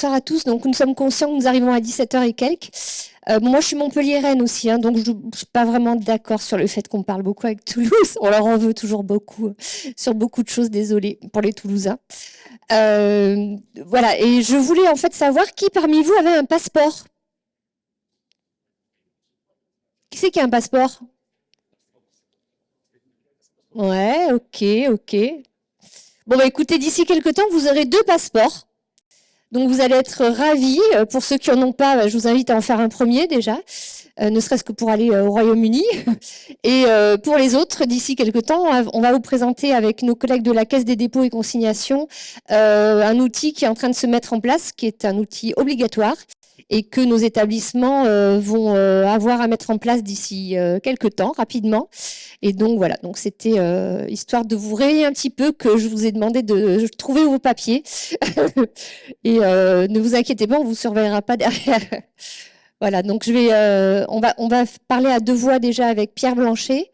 bonsoir à tous. Donc, nous sommes conscients que nous arrivons à 17h et quelques. Euh, moi, je suis Montpellier-Rennes aussi, hein, donc je ne suis pas vraiment d'accord sur le fait qu'on parle beaucoup avec Toulouse. On leur en veut toujours beaucoup sur beaucoup de choses, désolé pour les Toulousains. Euh, voilà, et je voulais en fait savoir qui parmi vous avait un passeport. Qui c'est qui a un passeport? Ouais, ok, ok. Bon, bah écoutez, d'ici quelques temps, vous aurez deux passeports. Donc vous allez être ravis. Euh, pour ceux qui n'en ont pas, je vous invite à en faire un premier déjà, euh, ne serait-ce que pour aller euh, au Royaume-Uni. Et pour les autres, d'ici quelques temps, on va vous présenter avec nos collègues de la Caisse des dépôts et consignations un outil qui est en train de se mettre en place, qui est un outil obligatoire et que nos établissements euh, vont euh, avoir à mettre en place d'ici euh, quelques temps, rapidement. Et donc voilà, donc c'était histoire de vous réveiller un petit peu que je vous ai demandé de trouver vos papiers. et ne vous inquiétez pas, on vous surveillera pas derrière. voilà, donc je vais, on va, on va parler à deux voix déjà avec Pierre Blanchet.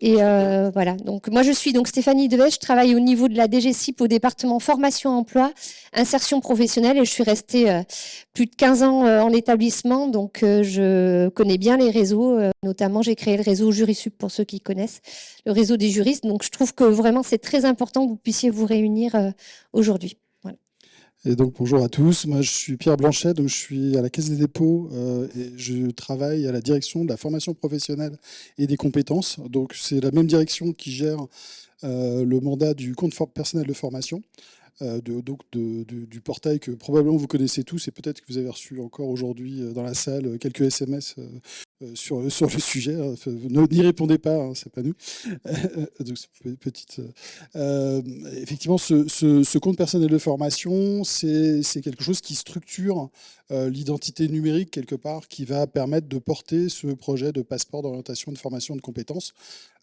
Et euh, voilà, donc moi je suis donc Stéphanie Devet, je travaille au niveau de la DGCIP au département formation emploi, insertion professionnelle. Et je suis restée euh, plus de 15 ans euh, en établissement, donc je connais bien les réseaux, notamment j'ai créé le réseau Jurisup pour ceux qui connaissent, le réseau des juristes, donc je trouve que vraiment c'est très important que vous puissiez vous réunir aujourd'hui. Et donc bonjour à tous, moi je suis Pierre Blanchet, donc je suis à la Caisse des dépôts euh, et je travaille à la direction de la formation professionnelle et des compétences. Donc c'est la même direction qui gère euh, le mandat du compte personnel de formation. Euh, donc du portail que probablement vous connaissez tous et peut-être que vous avez reçu encore aujourd'hui dans la salle quelques SMS sur, sur le sujet. Hein. N'y répondez pas, hein, c'est pas nous. Euh, effectivement, ce, compte personnel de formation, c'est quelque chose qui structure euh, l'identité numérique quelque part qui va permettre de porter ce projet de passeport d'orientation de formation de compétences.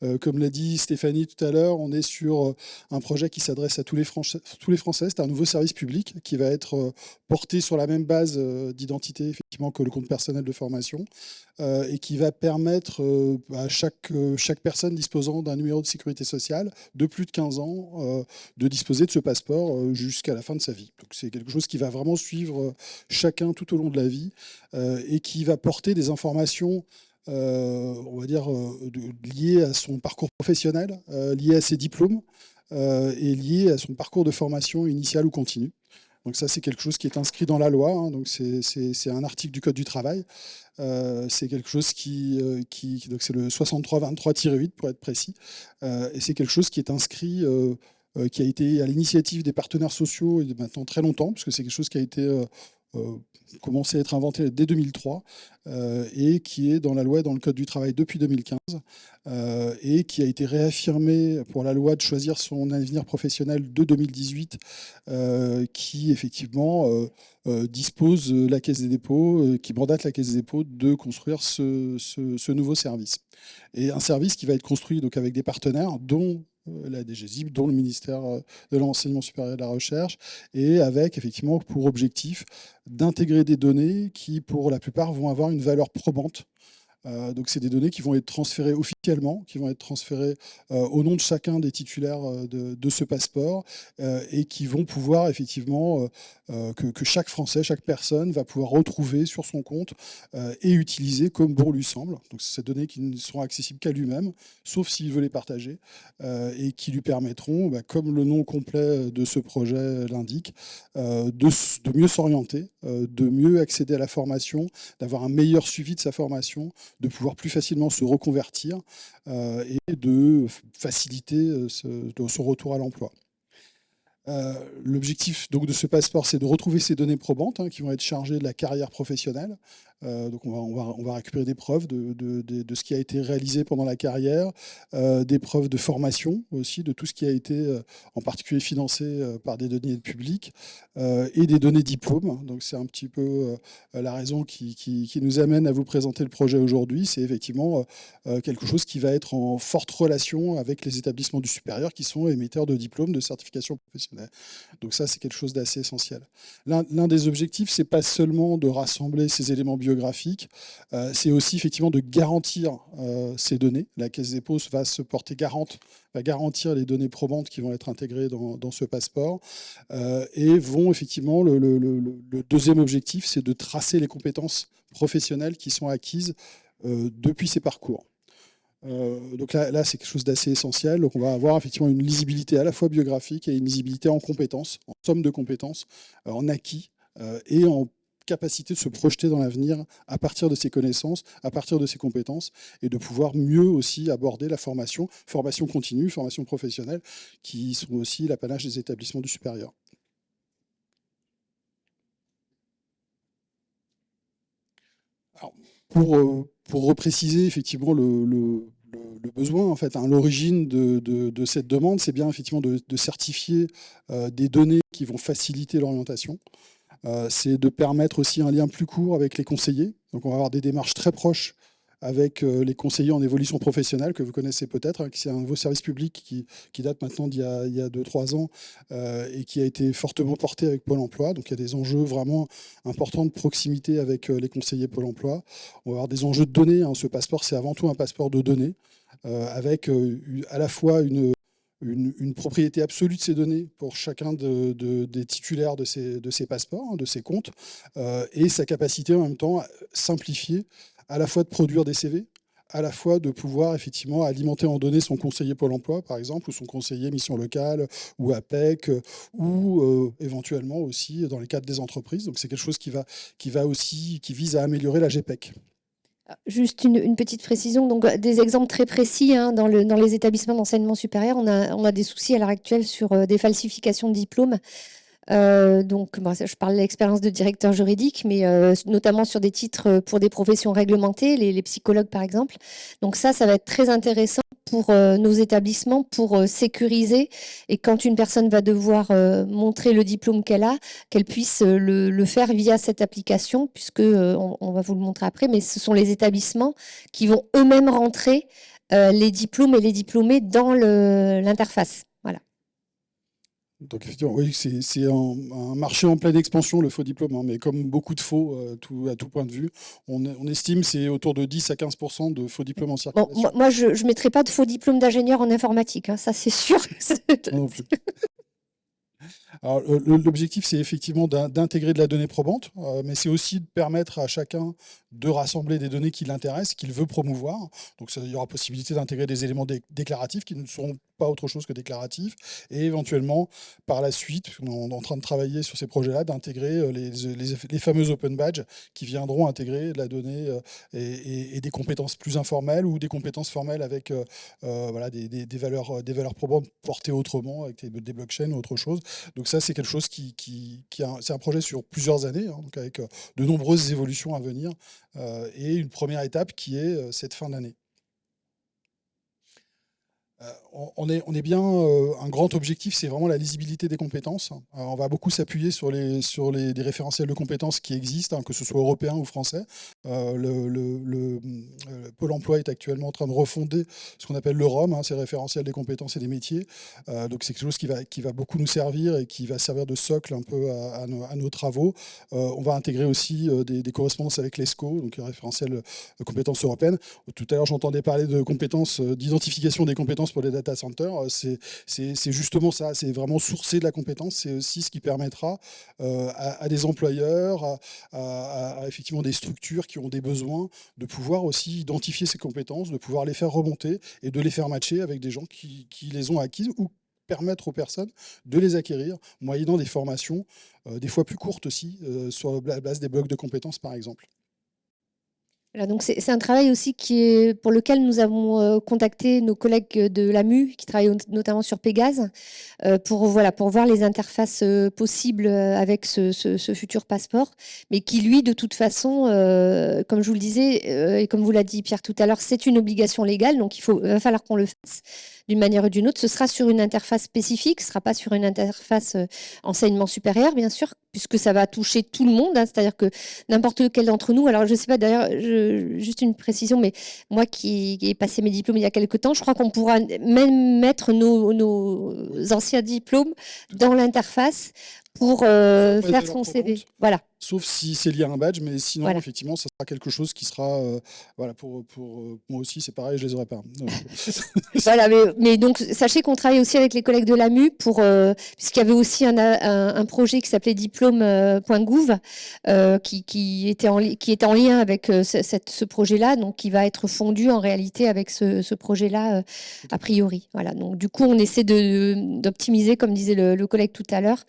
Euh, comme l'a dit Stéphanie tout à l'heure, on est sur euh, un projet qui s'adresse à tous les, Français. Français. C'est un nouveau service public qui va être porté sur la même base d'identité effectivement que le compte personnel de formation et qui va permettre à chaque, chaque personne disposant d'un numéro de sécurité sociale de plus de 15 ans de disposer de ce passeport jusqu'à la fin de sa vie. Donc c'est quelque chose qui va vraiment suivre chacun tout au long de la vie euh, et qui va porter des informations euh, on va dire, euh, liées à son parcours professionnel, liées à ses diplômes et liées à son parcours de formation initiale ou continue. Donc ça, c'est quelque chose qui est inscrit dans la loi. Hein. donc c'est un article du Code du travail. c'est quelque chose qui, c'est le 6323-8 pour être précis. et c'est quelque chose qui est inscrit, qui a été à l'initiative des partenaires sociaux et maintenant très longtemps, puisque c'est quelque chose qui a été euh, commencé à être inventé dès 2003 euh, et qui est dans la loi et dans le Code du travail depuis 2015 euh, et qui a été réaffirmé pour la loi de choisir son avenir professionnel de 2018 qui effectivement dispose la Caisse des dépôts, qui mandate la Caisse des dépôts de construire ce, ce, nouveau service. Et un service qui va être construit donc avec des partenaires dont euh, la DGZIP, dont le ministère euh, de l'Enseignement supérieur et de la Recherche, et avec effectivement pour objectif d'intégrer des données qui, pour la plupart, vont avoir une valeur probante euh, donc, c'est des données qui vont être transférées officiellement, qui vont être transférées euh, au nom de chacun des titulaires euh, de, ce passeport et qui vont pouvoir effectivement, que, chaque Français, chaque personne va pouvoir retrouver sur son compte et utiliser comme bon lui semble. Donc, c'est ces données qui ne seront accessibles qu'à lui-même, sauf s'il veut les partager et qui lui permettront, bah, comme le nom complet de ce projet l'indique, de, de, mieux s'orienter, de mieux accéder à la formation, d'avoir un meilleur suivi de sa formation, de pouvoir plus facilement se reconvertir euh, et de faciliter euh, son retour à l'emploi. Euh, l'objectif de ce passeport, c'est de retrouver ces données probantes hein, qui vont être chargées de la carrière professionnelle, euh, donc on va, récupérer des preuves de, ce qui a été réalisé pendant la carrière, euh, des preuves de formation aussi, de tout ce qui a été euh, en particulier financé par des données publiques et des données diplômes. Donc c'est un petit peu la raison qui, nous amène à vous présenter le projet aujourd'hui. C'est effectivement quelque chose qui va être en forte relation avec les établissements du supérieur qui sont émetteurs de diplômes de certification professionnelle. Donc ça, c'est quelque chose d'assez essentiel. L'un des objectifs, c'est pas seulement de rassembler ces éléments biographique, c'est aussi effectivement de garantir ces données. La Caisse des Dépôts va se porter garante, va garantir les données probantes qui vont être intégrées dans, ce passeport. et vont effectivement, le, deuxième objectif, c'est de tracer les compétences professionnelles qui sont acquises depuis ces parcours. Euh, donc là, c'est quelque chose d'assez essentiel. Donc on va avoir effectivement une lisibilité à la fois biographique et une lisibilité en compétences, en somme de compétences, euh, en acquis euh, et en capacité de se projeter dans l'avenir à partir de ses connaissances, à partir de ses compétences, et de pouvoir mieux aussi aborder la formation, formation continue, formation professionnelle, qui sont aussi l'apanage des établissements du supérieur. pour, pour repréciser effectivement le, le besoin, en fait, hein, l'origine de, cette demande, c'est bien effectivement de, certifier euh, des données qui vont faciliter l'orientation. Euh, c'est de permettre aussi un lien plus court avec les conseillers. Donc on va avoir des démarches très proches avec euh, les conseillers en évolution professionnelle, que vous connaissez peut-être, hein, c'est un nouveau service public qui, date maintenant d'il y a 2-3 ans et qui a été fortement porté avec Pôle emploi. Donc il y a des enjeux vraiment importants de proximité avec les conseillers Pôle emploi. On va avoir des enjeux de données. Hein. Ce passeport, c'est avant tout un passeport de données. Euh, avec euh, à la fois une, une, propriété absolue de ces données pour chacun des titulaires de ces, passeports, hein, de ces comptes, euh, et sa capacité en même temps à simplifier à la fois de produire des CV, à la fois de pouvoir effectivement alimenter en données son conseiller Pôle emploi, par exemple, ou son conseiller mission locale, ou APEC, ou éventuellement aussi dans les cadres des entreprises. Donc c'est quelque chose qui, va, qui, va aussi, qui vise à améliorer la GPEC. Juste une, petite précision, donc des exemples très précis hein, dans, le, dans, les établissements d'enseignement supérieur, on a, on a, des soucis à l'heure actuelle sur euh, des falsifications de diplômes. Euh, donc, je parle de l'expérience de directeur juridique, mais euh, notamment sur des titres pour des professions réglementées, les, psychologues par exemple. Donc ça, ça va être très intéressant pour euh, nos établissements pour euh, sécuriser et quand une personne va devoir euh, montrer le diplôme qu'elle a, qu'elle puisse le, faire via cette application, puisque on, va vous le montrer après, mais ce sont les établissements qui vont eux-mêmes rentrer les diplômes et les diplômés dans l'interface. Donc effectivement, oui, c'est un, marché en pleine expansion, le faux diplôme, hein, mais comme beaucoup de faux euh, tout, à tout point de vue, on, on estime c'est autour de 10 à 15 de faux diplômes en circulation. moi, je ne mettrai pas de faux diplôme d'ingénieur en informatique, hein, ça c'est sûr. L'objectif, c'est effectivement d'intégrer de la donnée probante, euh, mais c'est aussi de permettre à chacun de rassembler des données qui l'intéressent, qu'il veut promouvoir. Donc il y aura possibilité d'intégrer des éléments déclaratifs qui ne seront pas autre chose que déclaratifs, et éventuellement, par la suite, on est en train de travailler sur ces projets-là, d'intégrer euh, les, fameux open badges qui viendront intégrer de la donnée euh, et, des compétences plus informelles ou des compétences formelles avec des, valeurs, probantes portées autrement, avec des, blockchains ou autre chose. Ça, c'est quelque chose qui, un projet sur plusieurs années, hein, donc avec de nombreuses évolutions à venir. Euh, et une première étape qui est euh, cette fin d'année. Euh, on est, bien, un grand objectif, c'est vraiment la lisibilité des compétences. on va beaucoup s'appuyer sur, les, référentiels de compétences qui existent, hein, que ce soit européens ou français. le, Pôle emploi est actuellement en train de refonder ce qu'on appelle le ROM, hein, ces référentiels des compétences et des métiers. donc c'est quelque chose qui va, qui va beaucoup nous servir et qui va servir de socle un peu à, nos, travaux. on va intégrer aussi des, correspondances avec l'ESCO, donc le référentiel de compétences européennes. Tout à l'heure, j'entendais parler de compétences, d'identification des compétences pour les data centers, euh, c'est justement ça, c'est vraiment sourcer de la compétence, c'est aussi ce qui permettra euh, à, des employeurs, à, effectivement des structures qui ont des besoins, de pouvoir aussi identifier ces compétences, de pouvoir les faire remonter et de les faire matcher avec des gens qui, les ont acquises ou permettre aux personnes de les acquérir, moyennant des formations, euh, des fois plus courtes aussi, sur la base des blocs de compétences par exemple donc c'est un travail aussi qui est, pour lequel nous avons euh, contacté nos collègues de l'AMU, qui travaillent notamment sur Pégase, euh, pour, voilà, pour voir les interfaces euh, possibles avec ce, futur passeport, mais qui, lui, de toute façon, comme je vous le disais, et comme vous l'a dit Pierre tout à l'heure, c'est une obligation légale, donc il faut, va falloir qu'on le fasse d'une manière ou d'une autre. Ce sera sur une interface spécifique, ce ne sera pas sur une interface euh, enseignement supérieur, bien sûr, puisque ça va toucher tout le monde. Hein. C'est-à-dire que n'importe quel d'entre nous, alors je ne sais pas d'ailleurs, juste une précision, mais moi qui ai passé mes diplômes il y a quelques temps, je crois qu'on pourra même mettre nos anciens diplômes dans l'interface pour euh, faire son CV. Voilà. sauf si c'est lié à un badge, mais sinon, effectivement, ça sera quelque chose qui sera, euh, voilà, pour, pour euh, moi aussi, c'est pareil, je les aurais pas. voilà, mais, donc, sachez qu'on travaille aussi avec les collègues de l'AMU, pour, puisqu'il y avait aussi un, un, projet qui s'appelait diplôme.gouv, qui, qui, était en, qui était en lien avec cette, ce projet-là, donc qui va être fondu en réalité avec ce, ce projet-là, a priori. Voilà, donc du coup, on essaie d'optimiser, comme disait le, le collègue tout à l'heure,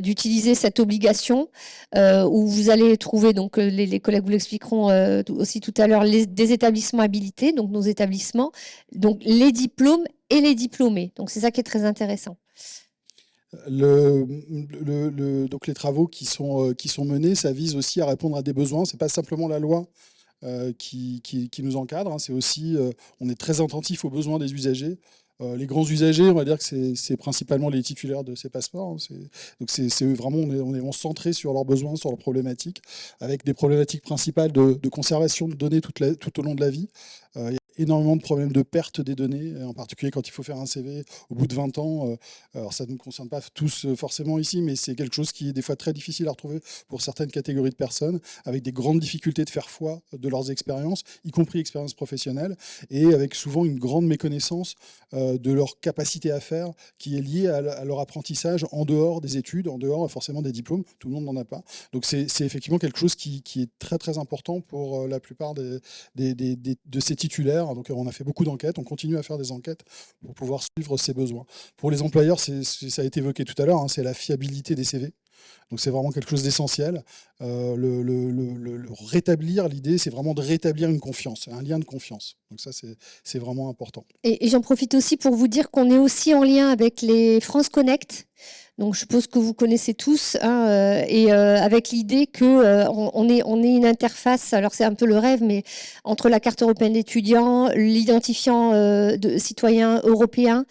d'utiliser cette obligation euh, où vous allez trouver, donc euh, les, collègues vous l'expliqueront euh, aussi tout à l'heure, des établissements habilités, donc nos établissements, donc les diplômes et les diplômés. Donc c'est ça qui est très intéressant. Le, donc les travaux qui sont, qui sont menés, ça vise aussi à répondre à des besoins. C'est pas simplement la loi qui, qui, nous encadre, hein. c'est aussi, on est très attentif aux besoins des usagers. Euh, les grands usagers, on va dire que c'est principalement les titulaires de ces passeports. Hein. donc c'est vraiment, on est, centré sur leurs besoins, sur leurs problématiques, avec des problématiques principales de, conservation de données tout au long de la vie. Euh, énormément de problèmes de perte des données, en particulier quand il faut faire un CV au bout de 20 ans. Euh, alors ça ne nous concerne pas tous euh, forcément ici, mais c'est quelque chose qui est des fois très difficile à retrouver pour certaines catégories de personnes, avec des grandes difficultés de faire foi de leurs expériences, y compris expériences professionnelles, et avec souvent une grande méconnaissance euh, de leur capacité à faire, qui est liée à leur apprentissage en dehors des études, en dehors forcément des diplômes, tout le monde n'en a pas. Donc c'est effectivement quelque chose qui, est très très important pour la plupart de ces titulaires donc on a fait beaucoup d'enquêtes, on continue à faire des enquêtes pour pouvoir suivre ses besoins. Pour les employeurs, ça a été évoqué tout à l'heure, hein, c'est la fiabilité des CV. Donc c'est vraiment quelque chose d'essentiel. Euh, le, rétablir, l'idée, c'est vraiment de rétablir une confiance, un lien de confiance. Donc ça, c'est vraiment important. Et, j'en profite aussi pour vous dire qu'on est aussi en lien avec les France Connect. Donc je suppose que vous connaissez tous, hein, euh, et euh, avec l'idée que on, est, une interface, alors c'est un peu le rêve, mais entre la carte européenne d'étudiants, l'identifiant de citoyen européen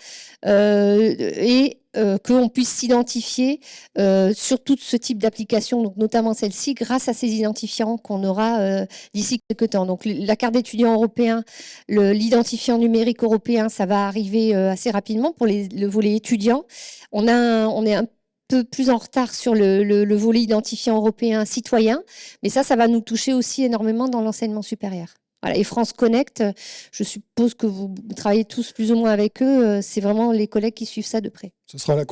et euh, qu'on puisse s'identifier euh, sur tout ce type d'application, notamment celle-ci, grâce à ces identifiants qu'on aura euh, d'ici quelques temps. Donc la carte d'étudiant européen, l'identifiant numérique européen, ça va arriver assez rapidement pour le volet étudiant. On est un peu plus en retard sur le, le volet identifiant européen citoyen, mais ça, ça va nous toucher aussi énormément dans l'enseignement supérieur. Et France Connect, je suppose que vous travaillez tous plus ou moins avec eux. Euh, c'est vraiment les collègues qui suivent ça de près. Ce sera la,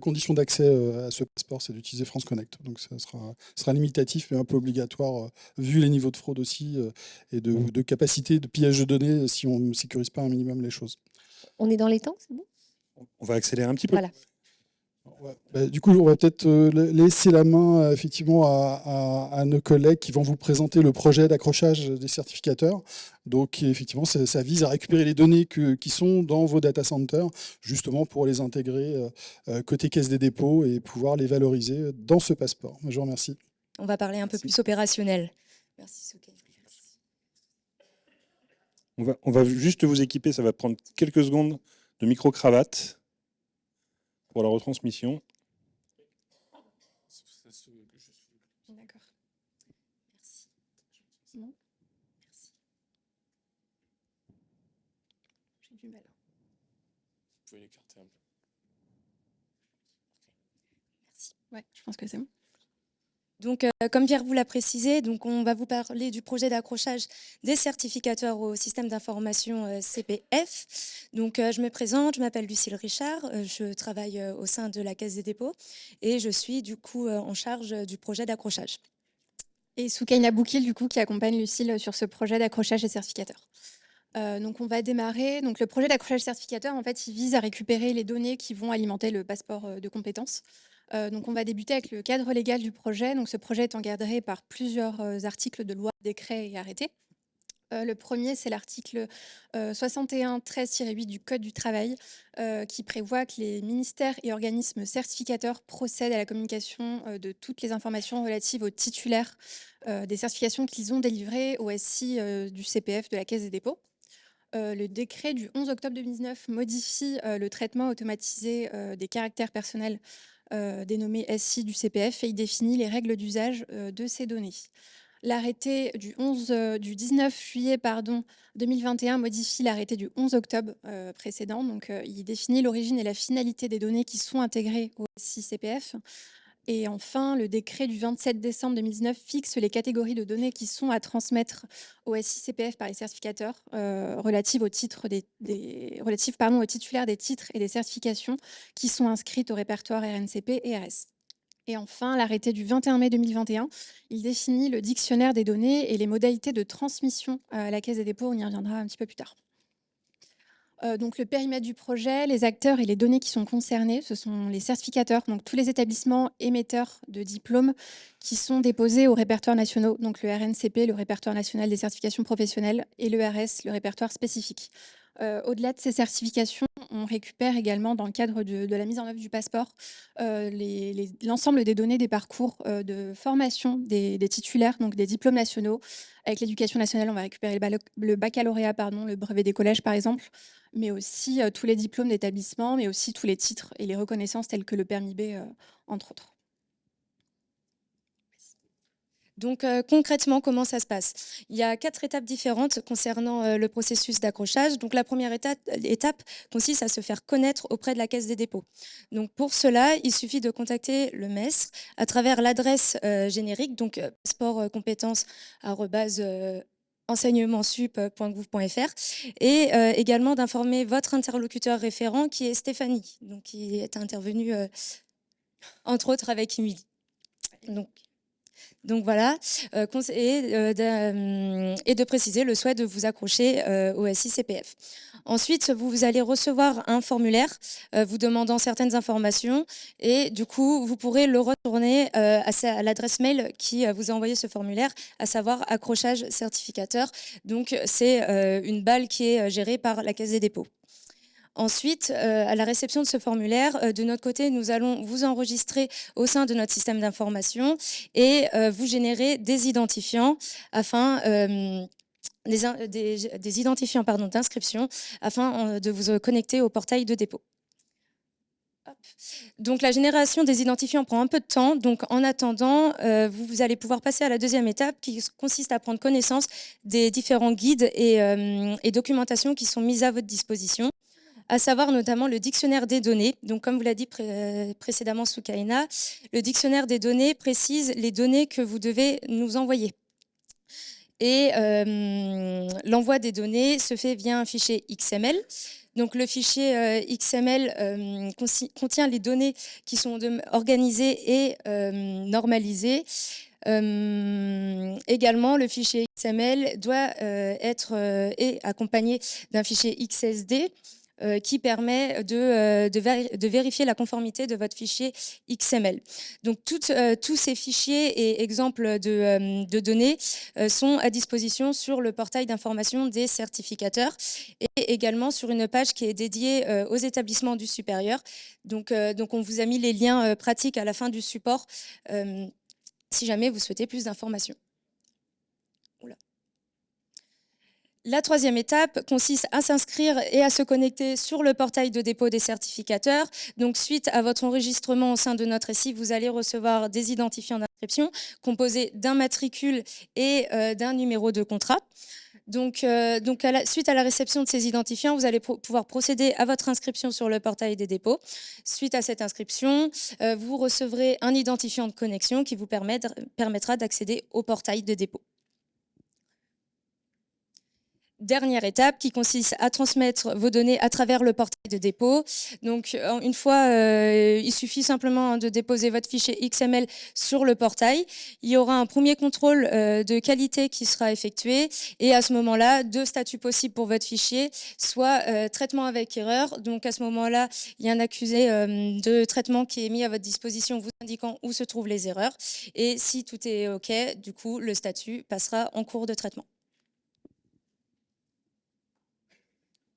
condition d'accès euh, à ce passeport, c'est d'utiliser France Connect. Donc ça sera, limitatif, mais un peu obligatoire, euh, vu les niveaux de fraude aussi et de, capacité de pillage de données si on ne sécurise pas un minimum les choses. On est dans les temps, c'est bon? On va accélérer un petit peu. Voilà. Bah, du coup, on va peut-être euh, laisser la main euh, effectivement à, nos collègues qui vont vous présenter le projet d'accrochage des certificateurs. Donc, effectivement, ça, vise à récupérer les données qui sont dans vos data centers, justement pour les intégrer euh, côté caisse des dépôts et pouvoir les valoriser dans ce passeport. Je vous remercie. On va parler un peu plus opérationnel. Merci, Souké. On va, on va juste vous équiper, ça va prendre quelques secondes de micro-cravate pour la retransmission. D'accord. Merci. Merci. J'ai du mal. Vous pouvez l'écarter un peu. Merci. Ouais, je pense que c'est bon. Donc, euh, comme Pierre vous l'a précisé, on va vous parler du projet d'accrochage des certificateurs au système d'information euh, CPF. Donc, euh, je me présente, je m'appelle Lucille Richard, je travaille au sein de la Caisse des dépôts et je suis du coup en charge du projet d'accrochage. Et Soukaina Boukil, du coup, qui accompagne Lucille sur ce projet d'accrochage des certificateurs. donc on va démarrer. Donc le projet d'accrochage certificateur, en fait, il vise à récupérer les données qui vont alimenter le passeport de compétences. Euh, on va débuter avec le cadre légal du projet. Donc ce projet est encadré par plusieurs euh, articles de loi, décrets et arrêtés. Euh, le premier, c'est l'article 61-13-8 du Code du travail qui prévoit que les ministères et organismes certificateurs procèdent à la communication de toutes les informations relatives aux titulaires des certifications qu'ils ont délivrées au SI du CPF de la Caisse des dépôts. le décret du 11 octobre 2019 modifie le traitement automatisé des caractères personnels euh, dénommé SI du CPF et il définit les règles d'usage euh, de ces données. L'arrêté du, 11, euh, 19 juillet pardon, 2021 modifie l'arrêté du 11 octobre précédent. Donc, il définit l'origine et la finalité des données qui sont intégrées au SI CPF. Et enfin, le décret du 27 décembre 2019 fixe les catégories de données qui sont à transmettre au SICPF par les certificateurs euh, relatives, des, aux titulaires des titres et des certifications qui sont inscrites au répertoire RNCP et RS. Et enfin, l'arrêté du 21 mai 2021, il définit le dictionnaire des données et les modalités de transmission à la Caisse des dépôts. On y reviendra un petit peu plus tard. Euh, donc le périmètre du projet, les acteurs et les données qui sont concernés, ce sont les certificateurs, donc tous les établissements émetteurs de diplômes qui sont déposés au répertoire national, donc le RNCP, le répertoire national des certifications professionnelles, et le RS, le répertoire spécifique. Euh, au-delà de ces certifications, on récupère également, dans le cadre de, la mise en œuvre du passeport, euh, l'ensemble des données des parcours de formation des, titulaires, donc des diplômes nationaux. Avec l'éducation nationale, on va récupérer le, baccalauréat, pardon, le brevet des collèges, par exemple, mais aussi tous les diplômes d'établissement, mais aussi tous les titres et les reconnaissances telles que le permis B, entre autres. Donc concrètement, comment ça se passe? Il y a quatre étapes différentes concernant le processus d'accrochage. Donc la première étape, consiste à se faire connaître auprès de la Caisse des dépôts. Donc pour cela, il suffit de contacter le MES à travers l'adresse générique, donc sportcompétences enseignementsup.gouv.fr et euh, également d'informer votre interlocuteur référent qui est Stéphanie, qui est intervenue euh, entre autres avec Émilie. Donc, donc voilà, euh, et, de, et, de, préciser le souhait de vous accrocher au SICPF. Ensuite, vous, allez recevoir un formulaire euh, vous demandant certaines informations et du coup, vous pourrez le retourner euh, à, l'adresse mail qui euh, vous a envoyé ce formulaire, à savoir accrochage certificateur. Donc, c'est une balle qui est gérée par la Caisse des dépôts. Ensuite, à la réception de ce formulaire, de notre côté, nous allons vous enregistrer au sein de notre système d'information et vous générer des identifiants afin des, identifiants d'inscription afin euh, de vous euh, connecter au portail de dépôt. Donc la génération des identifiants prend un peu de temps, donc en attendant, euh, vous, allez pouvoir passer à la deuxième étape qui consiste à prendre connaissance des différents guides et, et documentations qui sont mises à votre disposition à savoir notamment le dictionnaire des données. Donc, comme vous l'a dit précédemment Soukaina, le dictionnaire des données précise les données que vous devez nous envoyer. Et euh, l'envoi des données se fait via un fichier XML. Donc le fichier euh, XML euh, contient les données qui sont organisées et normalisées. également, le fichier XML doit être accompagné d'un fichier XSD euh, qui permet de, euh, de, vérifier la conformité de votre fichier XML. Donc euh, tous ces fichiers et exemples de, données sont à disposition sur le portail d'information des certificateurs et également sur une page qui est dédiée aux établissements du supérieur. Donc on vous a mis les liens pratiques à la fin du support si jamais vous souhaitez plus d'informations. La troisième étape consiste à s'inscrire et à se connecter sur le portail de dépôt des certificateurs. Donc, suite à votre enregistrement au sein de notre SI, vous allez recevoir des identifiants d'inscription composés d'un matricule et euh, d'un numéro de contrat. Donc, euh, suite à la réception de ces identifiants, vous allez pouvoir procéder à votre inscription sur le portail des dépôts. Suite à cette inscription, euh, vous recevrez un identifiant de connexion qui vous permettra d'accéder au portail de dépôt dernière étape qui consiste à transmettre vos données à travers le portail de dépôt. Donc, une fois, euh, il suffit simplement de déposer votre fichier XML sur le portail. Il y aura un premier contrôle euh, de qualité qui sera effectué et à ce moment-là, deux statuts possibles pour votre fichier, soit euh, traitement avec erreur. Donc, à ce moment-là, il y a un accusé de traitement qui est mis à votre disposition vous indiquant où se trouvent les erreurs. Et si tout est OK, du coup, le statut passera en cours de traitement.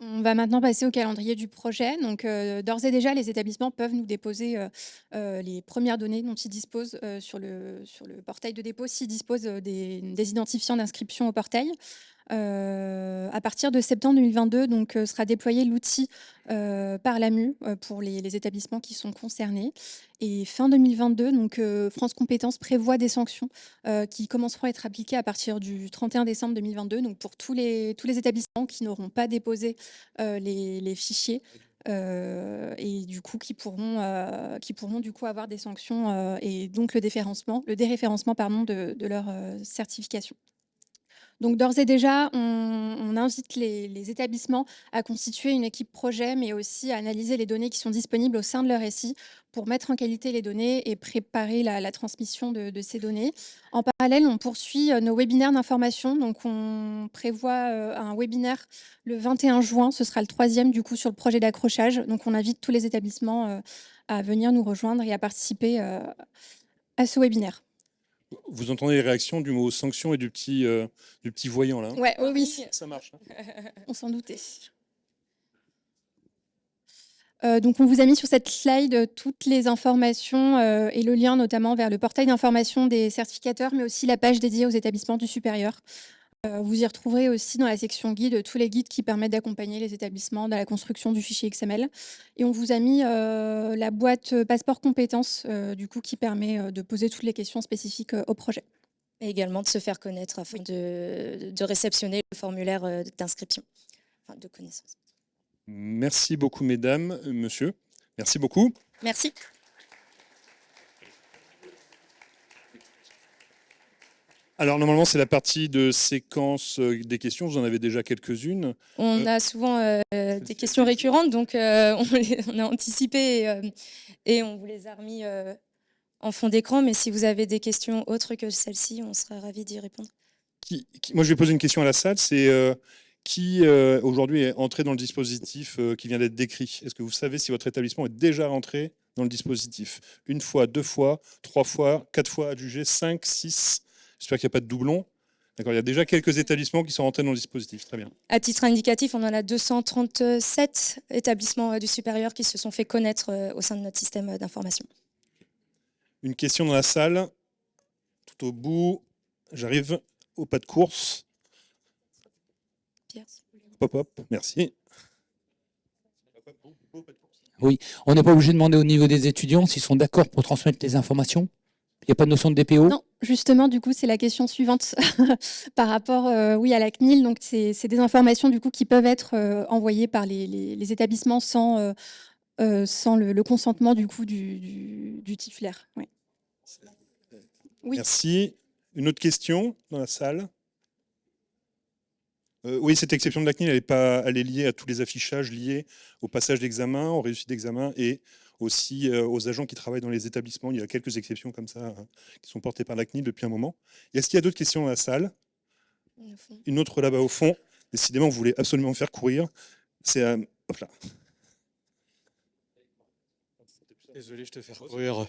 On va maintenant passer au calendrier du projet. Donc, euh, d'ores et déjà, les établissements peuvent nous déposer euh, euh, les premières données dont ils disposent sur, le, sur le portail de dépôt s'ils disposent des, des identifiants d'inscription au portail. Euh, à partir de septembre 2022, donc, euh, sera déployé l'outil euh, par l'AMU pour les, établissements qui sont concernés. Et fin 2022, donc, France Compétences prévoit des sanctions qui commenceront à être appliquées à partir du 31 décembre 2022, donc pour tous les, tous les établissements qui n'auront pas déposé les, fichiers et du coup qui pourront, qui pourront du coup avoir des sanctions et donc le déréférencement, le déréférencement de, de leur certification. Donc d'ores et déjà, on, invite les, établissements à constituer une équipe projet, mais aussi à analyser les données qui sont disponibles au sein de leur SI pour mettre en qualité les données et préparer la, transmission de, ces données. En parallèle, on poursuit euh, nos webinaires d'information. Donc on prévoit euh, un webinaire le 21 juin, ce sera le troisième du coup sur le projet d'accrochage. Donc on invite tous les établissements euh, à venir nous rejoindre et à participer à ce webinaire. Vous entendez les réactions du mot sanction et du petit, euh, du petit voyant là ouais, oui, Ça marche. Hein. on s'en doutait. Euh, donc, on vous a mis sur cette slide toutes les informations euh, et le lien notamment vers le portail d'information des certificateurs, mais aussi la page dédiée aux établissements du supérieur. Euh, vous y retrouverez aussi dans la section guide tous les guides qui permettent d'accompagner les établissements dans la construction du fichier XML. Et on vous a mis euh, la boîte passeport compétences, euh, du coup, qui permet de poser toutes les questions spécifiques au projet. Et également de se faire connaître afin de, de réceptionner le formulaire d'inscription, enfin de connaissance. Merci beaucoup, mesdames, monsieur. Merci beaucoup. Merci. Alors normalement c'est la partie de séquence euh, des questions, vous en avez déjà quelques-unes. On euh, a souvent euh, des questions récurrentes, donc on, a anticipé et, on vous les a remis en fond d'écran, mais si vous avez des questions autres que celle-ci, on sera ravis d'y répondre. moi je vais poser une question à la salle, c'est qui aujourd'hui est entré dans le dispositif qui vient d'être décrit? Est-ce que vous savez si votre établissement est déjà rentré dans le dispositif? Une fois, deux fois, trois fois, quatre fois adjugé, cinq, six J'espère qu'il n'y a pas de doublons. D'accord, il y a déjà quelques établissements qui sont rentrés dans le dispositif. Très bien. À titre indicatif, on en a 237 établissements euh, du supérieur qui se sont fait connaître euh, au sein de notre système euh, d'information. Une question dans la salle, tout au bout. J'arrive au pas de course. Pierre. Hop, hop, merci. Oui, on n'est pas obligé de demander au niveau des étudiants s'ils sont d'accord pour transmettre les informations il n'y a pas de notion de DPO Non, justement, du coup, c'est la question suivante par rapport euh, oui, à la CNIL. Donc, c'est des informations du coup, qui peuvent être euh, envoyées par les, établissements sans, euh, le, consentement du, coup, du, titulaire. Merci. Une autre question dans la salle? Oui, cette exception de la CNIL, elle est, pas, elle est liée à tous les affichages liés au passage d'examen, aux réussites d'examen et aussi euh, aux agents qui travaillent dans les établissements. Il y a quelques exceptions comme ça hein, qui sont portées par la CNIL depuis un moment. Est-ce qu'il y a d'autres questions dans la salle? Une autre là-bas au fond. Décidément, vous voulez absolument faire courir. C'est euh, hop là. Désolé, je te fais courir.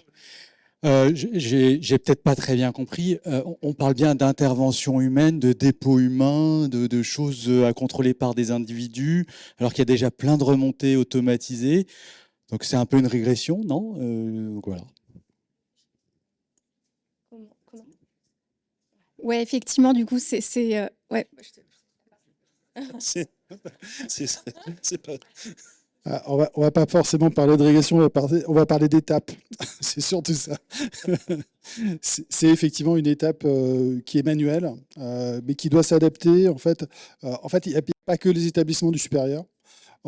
Euh, J'ai peut-être pas très bien compris. Euh, on parle bien d'intervention humaine, de dépôt humain, de, de, choses à contrôler par des individus, alors qu'il y a déjà plein de remontées automatisées. Donc c'est un peu une régression, non? Euh, voilà. Ouais, effectivement, du coup, c'est... Euh, ouais. c'est pas... Ah, on va, va pas forcément parler de régression, on va parler, on va parler d'étapes. c'est surtout ça. c'est effectivement une étape euh, qui est manuelle, mais qui doit s'adapter. En fait, en fait, il n'y a pas que les établissements du supérieur.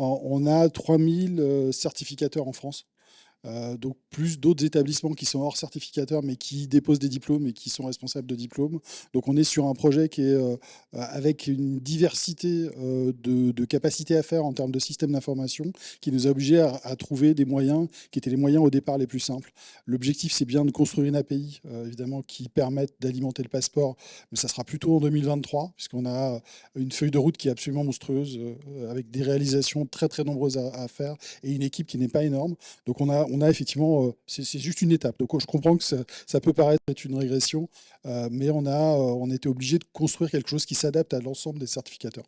On a 3000 euh, certificateurs en France. Euh, donc plus d'autres établissements qui sont hors certificateurs mais qui déposent des diplômes et qui sont responsables de diplômes. Donc on est sur un projet qui est euh, avec une diversité de, capacités à faire en termes de système d'information qui nous a obligés à, trouver des moyens qui étaient les moyens au départ les plus simples. L'objectif c'est bien de construire une API évidemment qui permette d'alimenter le passeport mais ça sera plutôt en 2023 puisqu'on a une feuille de route qui est absolument monstrueuse avec des réalisations très très nombreuses à, à faire et une équipe qui n'est pas énorme. Donc on a on a effectivement, euh, c'est juste une étape. Donc je comprends que ça, peut paraître être une régression, euh, mais on a, euh, on était obligé de construire quelque chose qui s'adapte à l'ensemble des certificateurs.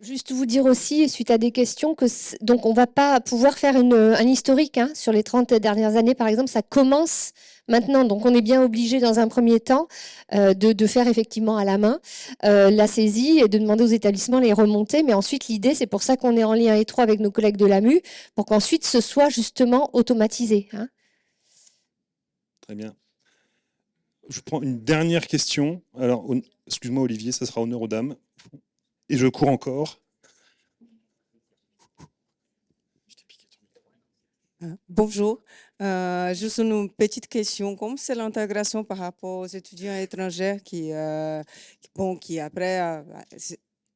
Juste vous dire aussi, suite à des questions, que donc on va pas pouvoir faire un historique hein, sur les 30 dernières années, par exemple, ça commence maintenant, donc on est bien obligé dans un premier temps euh, de, faire effectivement à la main euh, la saisie et de demander aux établissements les remonter, mais ensuite l'idée, c'est pour ça qu'on est en lien étroit avec nos collègues de l'AMU, pour qu'ensuite ce soit justement automatisé. Hein. Très bien. Je prends une dernière question. Alors, excuse-moi Olivier, ça sera honneur aux dames et je cours encore. Hein, Bonjour. Euh, juste une petite question. Comme c'est l'intégration par rapport aux étudiants étrangers qui, euh, bon, qui après, euh,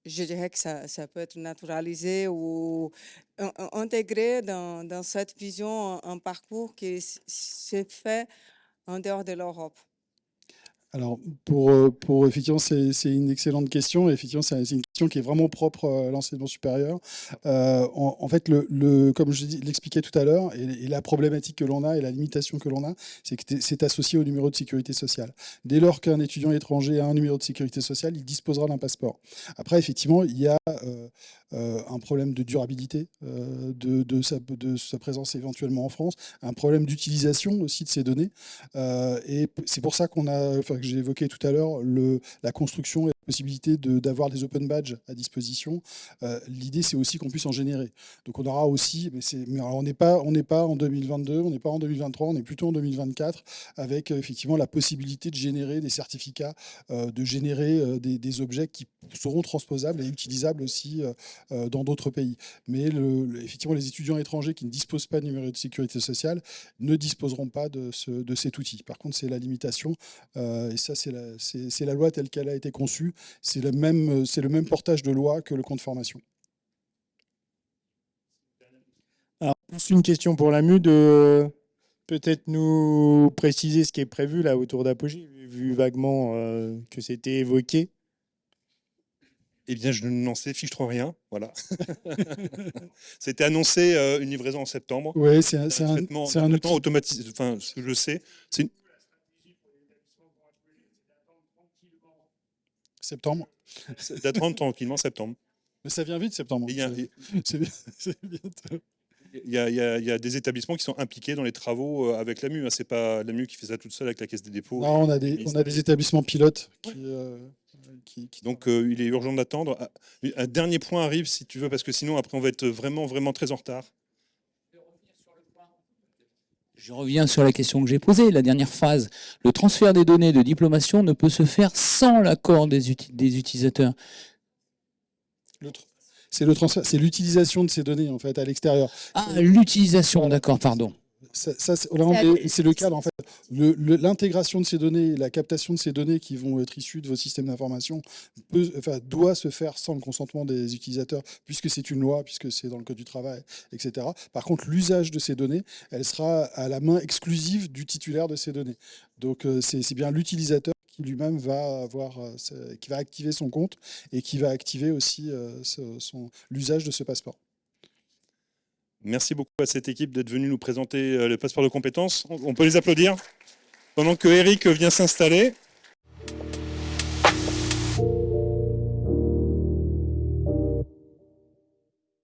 je dirais que ça, peut être naturalisé ou in- in- intégré dans, cette vision, un, un parcours qui s'est fait en dehors de l'Europe? Alors, pour, euh, pour effectivement, c'est une excellente question. Effectivement, c'est une question qui est vraiment propre euh, à l'enseignement supérieur. Euh, en, fait, le, le- comme je l'expliquais tout à l'heure, et, la problématique que l'on a et la limitation que l'on a, c'est que c'est associé au numéro de sécurité sociale. Dès lors qu'un étudiant étranger a un numéro de sécurité sociale, il disposera d'un passeport. Après, effectivement, il y a un problème de durabilité euh, de, sa, présence éventuellement en France, un problème d'utilisation aussi de ces données. Euh, et c'est pour ça qu'on a, que j'ai évoqué tout à l'heure, la construction et la possibilité d'avoir des open badges à disposition. Euh, L'idée, c'est aussi qu'on puisse en générer. Donc, on aura aussi, mais, on n'est pas, pas en 2022, on n'est pas en 2023, on est plutôt en 2024, avec euh, effectivement la possibilité de générer des certificats, euh, de générer euh, des, objets qui seront transposables et utilisables aussi euh, euh, dans d'autres pays. Mais effectivement, les étudiants étrangers qui ne disposent pas de numéro de sécurité sociale ne disposeront pas de, ce- de cet outil. Par contre, c'est la limitation, euh, et ça, c'est la, loi telle qu'elle a été conçue. C'est le, même, portage de loi que le compte formation. Alors, une question pour la MU de peut-être nous préciser ce qui est prévu là autour d'Apogée, vu- vaguement euh, que c'était évoqué. Eh bien, je n'en sais fiche trop rien. Voilà. C'était annoncé euh, une livraison en septembre. Oui, c'est un, Un un, un outil. automatisé. Enfin, ce que je sais, c'est une... Septembre. d'attendre tranquillement en septembre. Mais ça vient vite, septembre. Il y, a, il y il y des établissements qui sont impliqués dans les travaux euh, avec l'AMU. hein. C'est pas l'AMU qui fait ça toute seule avec la Caisse des dépôts. Non, on a des, on a des établissements pilotes qui, euh, qui, qui- Donc, euh, il est urgent d'attendre. Ah, Un dernier point arrive, si tu veux, parce que sinon, après, on va être vraiment, vraiment très en retard. Je reviens sur la question que j'ai posée, la dernière phase. Le transfert des données de diplomation ne peut se faire sans l'accord des, uti- des utilisateurs. le tr- c'est le transfert, c'est l'utilisation de ces données en fait à l'extérieur. Ah, l'utilisation, d'accord, pardon. Ça, ça, c'est le cadre en fait. L'intégration de ces données, la captation de ces données qui vont être issues de vos systèmes d'information enfin, doit se faire sans le consentement des utilisateurs, puisque c'est une loi, puisque c'est dans le code du travail, etc. Par contre, l'usage de ces données, elle sera à la main exclusive du titulaire de ces données. Donc, euh, c'est bien l'utilisateur qui lui-même va avoir, euh, qui va activer son compte et qui va activer aussi euh, l'usage de ce passeport. Merci beaucoup à cette équipe d'être venue nous présenter euh, le passeport de compétences. On on peut les applaudir pendant que Eric vient s'installer.